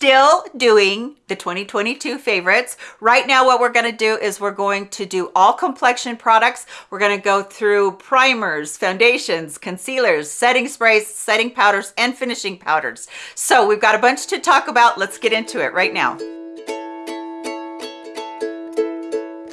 still doing the 2022 favorites. Right now, what we're gonna do is we're going to do all complexion products. We're gonna go through primers, foundations, concealers, setting sprays, setting powders, and finishing powders. So we've got a bunch to talk about. Let's get into it right now.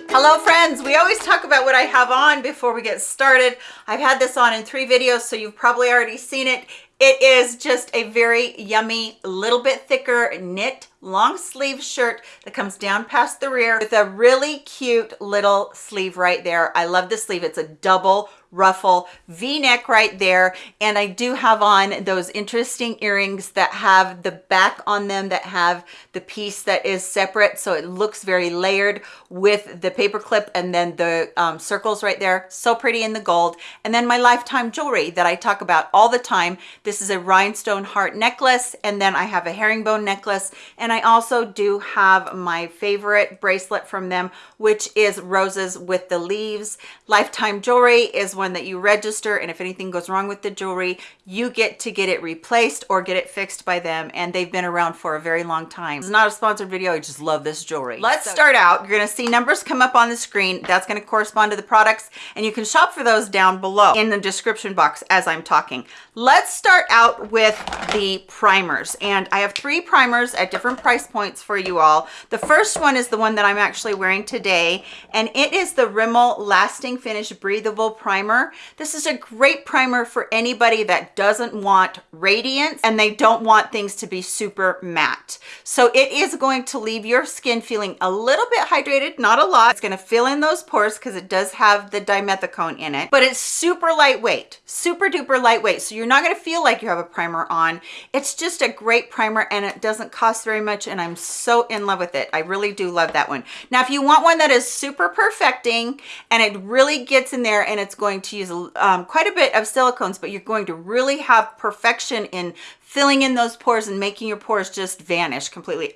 Hello friends, we always talk about what I have on before we get started. I've had this on in three videos, so you've probably already seen it. It is just a very yummy, little bit thicker knit long sleeve shirt that comes down past the rear with a really cute little sleeve right there. I love the sleeve. It's a double ruffle v-neck right there and i do have on those interesting earrings that have the back on them that have the piece that is separate so it looks very layered with the paper clip and then the um, circles right there so pretty in the gold and then my lifetime jewelry that i talk about all the time this is a rhinestone heart necklace and then i have a herringbone necklace and i also do have my favorite bracelet from them which is roses with the leaves. Lifetime jewelry is one that you register and if anything goes wrong with the jewelry you get to get it replaced or get it fixed by them and they've been around for a very long time. It's not a sponsored video i just love this jewelry. Let's start out. You're going to see numbers come up on the screen. That's going to correspond to the products and you can shop for those down below in the description box as i'm talking. Let's start out with the primers and i have three primers at different price points for you all the first one is the one that i'm actually wearing today and it is the rimmel lasting finish breathable primer primer. This is a great primer for anybody that doesn't want radiance and they don't want things to be super matte. So it is going to leave your skin feeling a little bit hydrated, not a lot. It's gonna fill in those pores because it does have the dimethicone in it, but it's super lightweight, super duper lightweight. So you're not gonna feel like you have a primer on. It's just a great primer and it doesn't cost very much and I'm so in love with it. I really do love that one. Now, if you want one that is super perfecting and it really gets in there and it's going to use um, quite a bit of silicones, but you're going to really have perfection in filling in those pores and making your pores just vanish completely.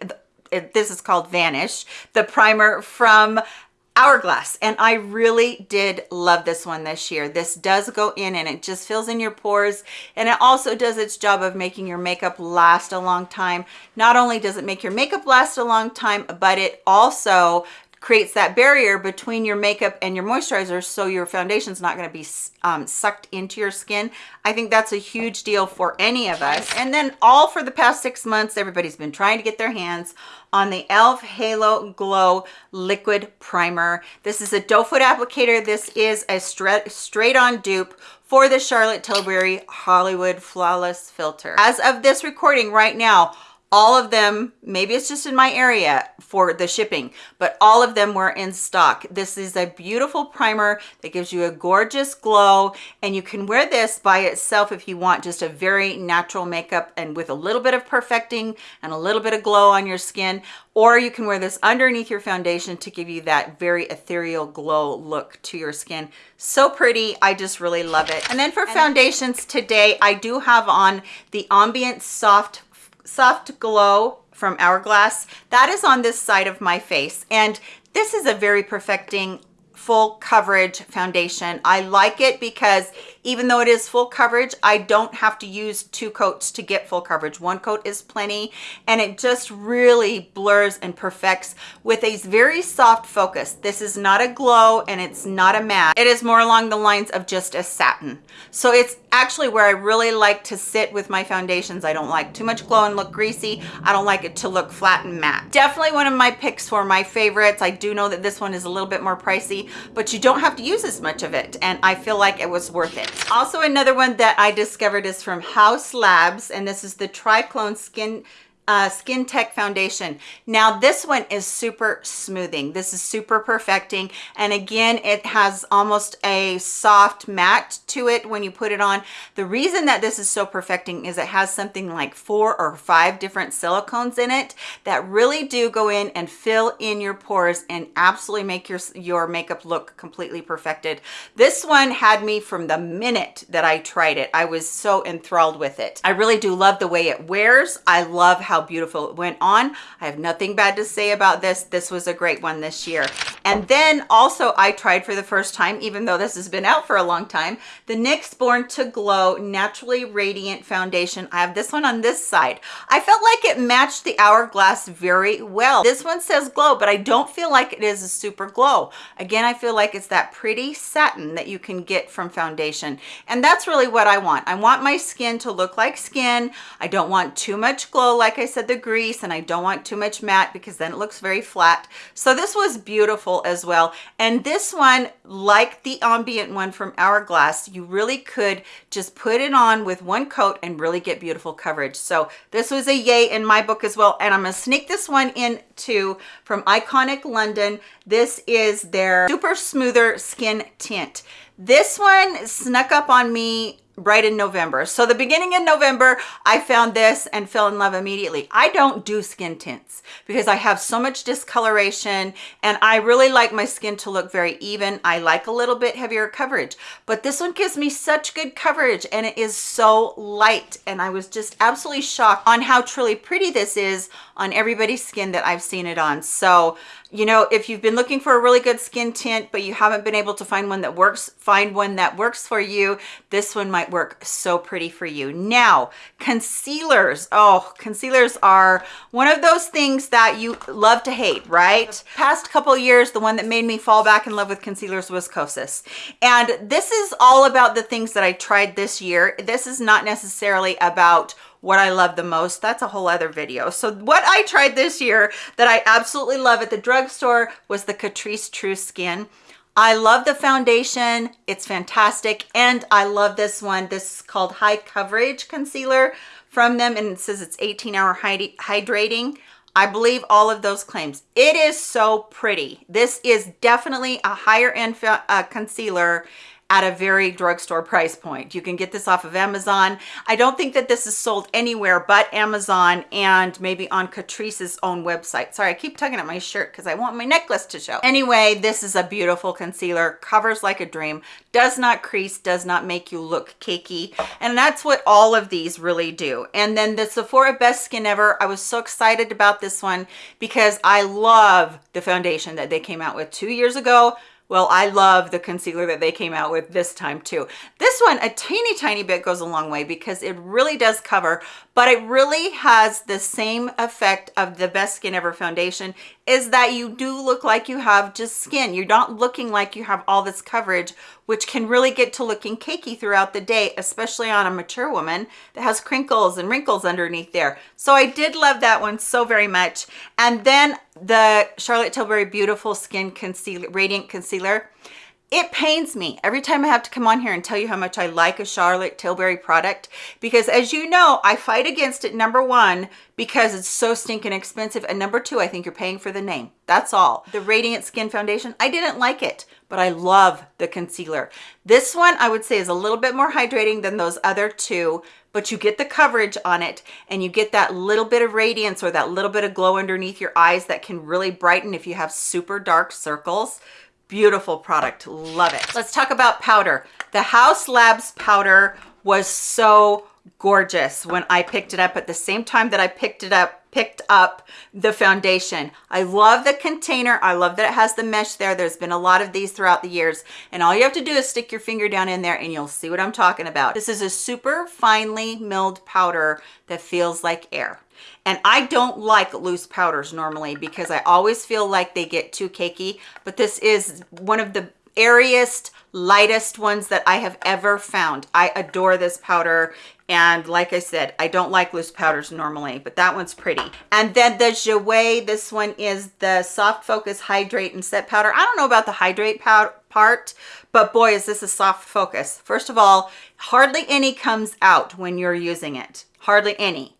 This is called Vanish, the primer from Hourglass. And I really did love this one this year. This does go in and it just fills in your pores. And it also does its job of making your makeup last a long time. Not only does it make your makeup last a long time, but it also creates that barrier between your makeup and your moisturizer so your foundation's not going to be um, sucked into your skin. I think that's a huge deal for any of us. And then all for the past six months, everybody's been trying to get their hands on the e.l.f. Halo Glow Liquid Primer. This is a doe foot applicator. This is a straight, straight on dupe for the Charlotte Tilbury Hollywood Flawless Filter. As of this recording right now, all of them maybe it's just in my area for the shipping but all of them were in stock. This is a beautiful primer that gives you a gorgeous glow and you can wear this by itself if you want just a very natural makeup and with a little bit of perfecting and a little bit of glow on your skin. Or you can wear this underneath your foundation to give you that very ethereal glow look to your skin. So pretty. I just really love it. And then for foundations today i do have on the ambient soft soft glow from hourglass. That is on this side of my face. And this is a very perfecting full coverage foundation. I like it because even though it is full coverage i don't have to use two coats to get full coverage. One coat is plenty and it just really blurs and perfects with a very soft focus. This is not a glow and it's not a matte. It is more along the lines of just a satin. So it's actually where i really like to sit with my foundations. I don't like too much glow and look greasy. I don't like it to look flat and matte. Definitely one of my picks for my favorites. I do know that this one is a little bit more pricey but you don't have to use as much of it and i feel like it was worth it. Also, another one that I discovered is from Haus Labs, and this is the Triclone Skin uh, Skin Tech Foundation. Now this one is super smoothing. This is super perfecting. And again, it has almost a soft matte to it when you put it on. The reason that this is so perfecting is it has something like four or five different silicones in it that really do go in and fill in your pores and absolutely make your, your makeup look completely perfected. This one had me from the minute that I tried it. I was so enthralled with it. I really do love the way it wears. I love how beautiful it went on. I have nothing bad to say about this. This was a great one this year. And then also I tried for the first time, even though this has been out for a long time, the NYX Born to Glow Naturally Radiant Foundation. I have this one on this side. I felt like it matched the Hourglass very well. This one says glow, but I don't feel like it is a super glow. Again, I feel like it's that pretty satin that you can get from foundation. And that's really what I want. I want my skin to look like skin. I don't want too much glow, like I said, the grease, and I don't want too much matte because then it looks very flat. So this was beautiful as well. And this one, like the ambient one from Hourglass, you really could just put it on with one coat and really get beautiful coverage. So this was a yay in my book as well. And I'm gonna sneak this one in too from Iconic London. This is their Super Smoother Skin Tint. This one snuck up on me right in November. So the beginning of November, I found this and fell in love immediately. I don't do skin tints because I have so much discoloration and I really like my skin to look very even. I like a little bit heavier coverage, but this one gives me such good coverage and it is so light. And I was just absolutely shocked on how truly pretty this is on everybody's skin that I've seen it on. So you know, if you've been looking for a really good skin tint, but you haven't been able to find one that works, find one that works for you. This one might work so pretty for you. Now, concealers. Oh, concealers are one of those things that you love to hate, right? Past couple years, the one that made me fall back in love with concealers was Kosas. And this is all about the things that I tried this year. This is not necessarily about what I love the most, that's a whole other video. So what I tried this year that I absolutely love at the drugstore was the Catrice True Skin. I love the foundation. It's fantastic. And I love this one. This is called High Coverage Concealer from them. And it says it's 18 hour hydrating. I believe all of those claims. It is so pretty. This is definitely a higher end uh, concealer at a very drugstore price point. You can get this off of Amazon. I don't think that this is sold anywhere but Amazon and maybe on Catrice's own website. Sorry, I keep tugging at my shirt because I want my necklace to show. Anyway, this is a beautiful concealer, covers like a dream, does not crease, does not make you look cakey. And that's what all of these really do. And then the Sephora Best Skin Ever, I was so excited about this one because I love the foundation that they came out with two years ago well, I love the concealer that they came out with this time too. This one, a teeny tiny bit goes a long way because it really does cover, but it really has the same effect of the Best Skin Ever foundation is that you do look like you have just skin. You're not looking like you have all this coverage, which can really get to looking cakey throughout the day, especially on a mature woman that has crinkles and wrinkles underneath there. So I did love that one so very much. And then the Charlotte Tilbury Beautiful Skin Concealer, Radiant Concealer. It pains me every time I have to come on here and tell you how much I like a Charlotte Tilbury product because as you know, I fight against it number one because it's so stinking expensive and number two, I think you're paying for the name. That's all. The Radiant Skin Foundation, I didn't like it, but I love the concealer. This one I would say is a little bit more hydrating than those other two but you get the coverage on it and you get that little bit of radiance or that little bit of glow underneath your eyes that can really brighten if you have super dark circles. Beautiful product. Love it. Let's talk about powder. The Haus Labs powder was so gorgeous when I picked it up at the same time that I picked it up picked up the foundation. I love the container. I love that it has the mesh there. There's been a lot of these throughout the years. And all you have to do is stick your finger down in there and you'll see what I'm talking about. This is a super finely milled powder that feels like air. And I don't like loose powders normally because I always feel like they get too cakey. But this is one of the airiest, lightest ones that I have ever found. I adore this powder. And like I said, I don't like loose powders normally, but that one's pretty. And then the Jouer, this one is the Soft Focus Hydrate and Set Powder. I don't know about the hydrate powder part, but boy, is this a soft focus. First of all, hardly any comes out when you're using it. Hardly any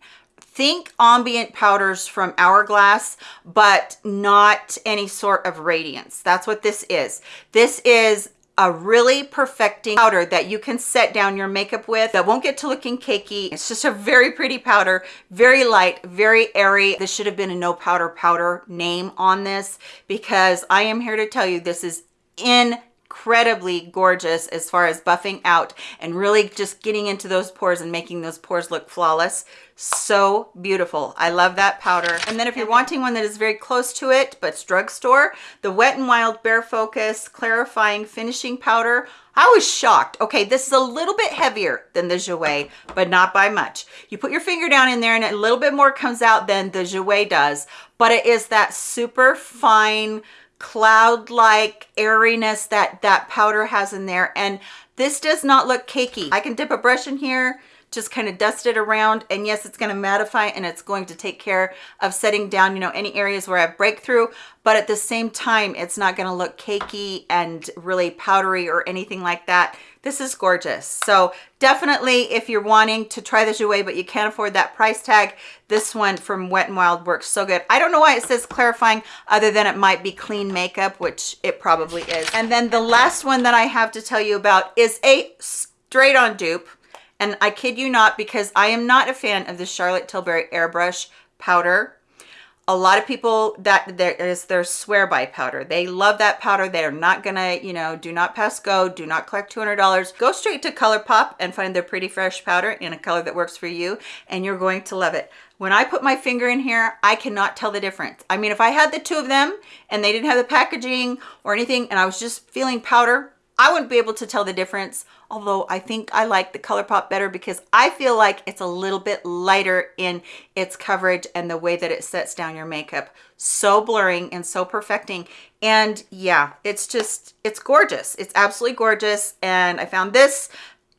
think ambient powders from Hourglass, but not any sort of radiance. That's what this is. This is a really perfecting powder that you can set down your makeup with that won't get to looking cakey. It's just a very pretty powder, very light, very airy. This should have been a no powder powder name on this because I am here to tell you this is in incredibly gorgeous as far as buffing out and really just getting into those pores and making those pores look flawless so beautiful i love that powder and then if you're wanting one that is very close to it but it's drugstore the wet and wild bare focus clarifying finishing powder I was shocked. Okay, this is a little bit heavier than the Jouer, but not by much. You put your finger down in there and a little bit more comes out than the Jouer does, but it is that super fine, cloud-like airiness that that powder has in there. And this does not look cakey. I can dip a brush in here just kind of dust it around and yes it's going to mattify and it's going to take care of setting down you know any areas where I have breakthrough but at the same time it's not going to look cakey and really powdery or anything like that. This is gorgeous. So definitely if you're wanting to try the Jouer but you can't afford that price tag this one from Wet n Wild works so good. I don't know why it says clarifying other than it might be clean makeup which it probably is. And then the last one that I have to tell you about is a straight on dupe and I kid you not, because I am not a fan of the Charlotte Tilbury Airbrush powder. A lot of people, that there is their swear by powder. They love that powder. They're not gonna, you know, do not pass go, do not collect $200. Go straight to ColourPop and find their Pretty Fresh powder in a color that works for you, and you're going to love it. When I put my finger in here, I cannot tell the difference. I mean, if I had the two of them and they didn't have the packaging or anything, and I was just feeling powder, I wouldn't be able to tell the difference, although I think I like the ColourPop better because I feel like it's a little bit lighter in its coverage and the way that it sets down your makeup. So blurring and so perfecting. And yeah, it's just, it's gorgeous. It's absolutely gorgeous. And I found this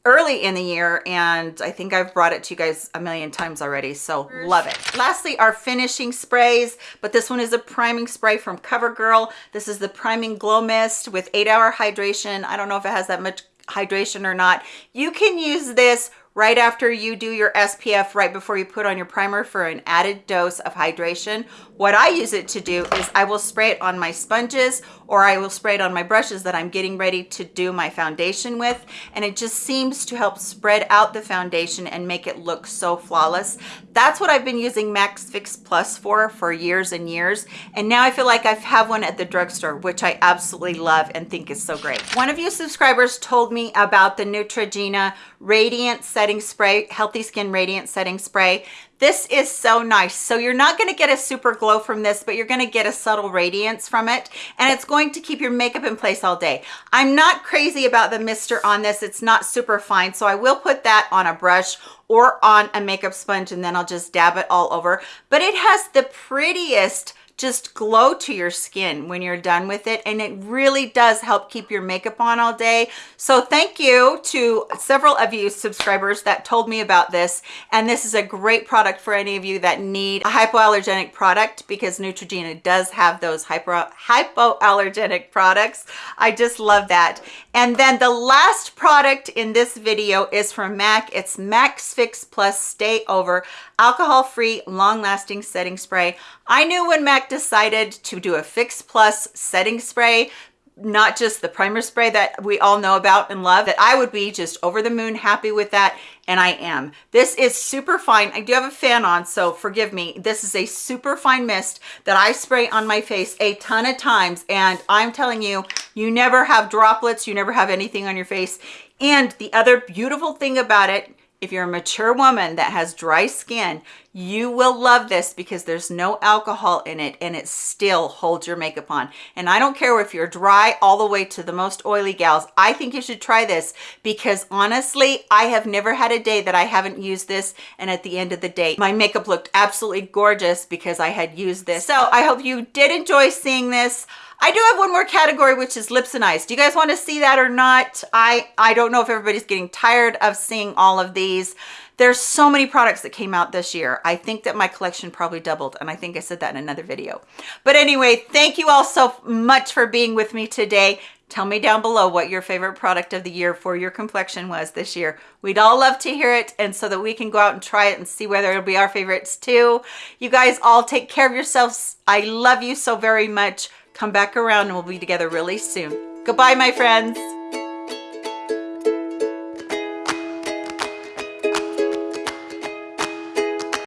early in the year and I think I've brought it to you guys a million times already so love it. Lastly our finishing sprays but this one is a priming spray from CoverGirl. This is the priming glow mist with eight hour hydration. I don't know if it has that much hydration or not. You can use this right after you do your SPF, right before you put on your primer for an added dose of hydration. What I use it to do is I will spray it on my sponges or I will spray it on my brushes that I'm getting ready to do my foundation with. And it just seems to help spread out the foundation and make it look so flawless. That's what I've been using MAC's Fix Plus for, for years and years. And now I feel like I have one at the drugstore, which I absolutely love and think is so great. One of you subscribers told me about the Neutrogena Radiant Setting Spray, Healthy Skin Radiant Setting Spray. This is so nice. So you're not gonna get a super glow from this, but you're gonna get a subtle radiance from it. And it's going to keep your makeup in place all day. I'm not crazy about the mister on this. It's not super fine. So I will put that on a brush or on a makeup sponge and then I'll just dab it all over. But it has the prettiest just glow to your skin when you're done with it and it really does help keep your makeup on all day. So thank you to several of you subscribers that told me about this and this is a great product for any of you that need a hypoallergenic product because Neutrogena does have those hypo hypoallergenic products. I just love that. And then the last product in this video is from MAC. It's MAC's Fix Plus Stay Over alcohol-free long-lasting setting spray. I knew when MAC decided to do a Fix Plus setting spray not just the primer spray that we all know about and love that I would be just over the moon happy with that and I am. This is super fine. I do have a fan on so forgive me. This is a super fine mist that I spray on my face a ton of times and I'm telling you you never have droplets you never have anything on your face. And the other beautiful thing about it if you're a mature woman that has dry skin, you will love this because there's no alcohol in it and it still holds your makeup on. And I don't care if you're dry all the way to the most oily gals. I think you should try this because honestly, I have never had a day that I haven't used this. And at the end of the day, my makeup looked absolutely gorgeous because I had used this. So I hope you did enjoy seeing this. I do have one more category, which is lips and eyes. Do you guys want to see that or not? I, I don't know if everybody's getting tired of seeing all of these. There's so many products that came out this year. I think that my collection probably doubled, and I think I said that in another video. But anyway, thank you all so much for being with me today. Tell me down below what your favorite product of the year for your complexion was this year. We'd all love to hear it and so that we can go out and try it and see whether it'll be our favorites too. You guys all take care of yourselves. I love you so very much. Come back around and we'll be together really soon. Goodbye, my friends.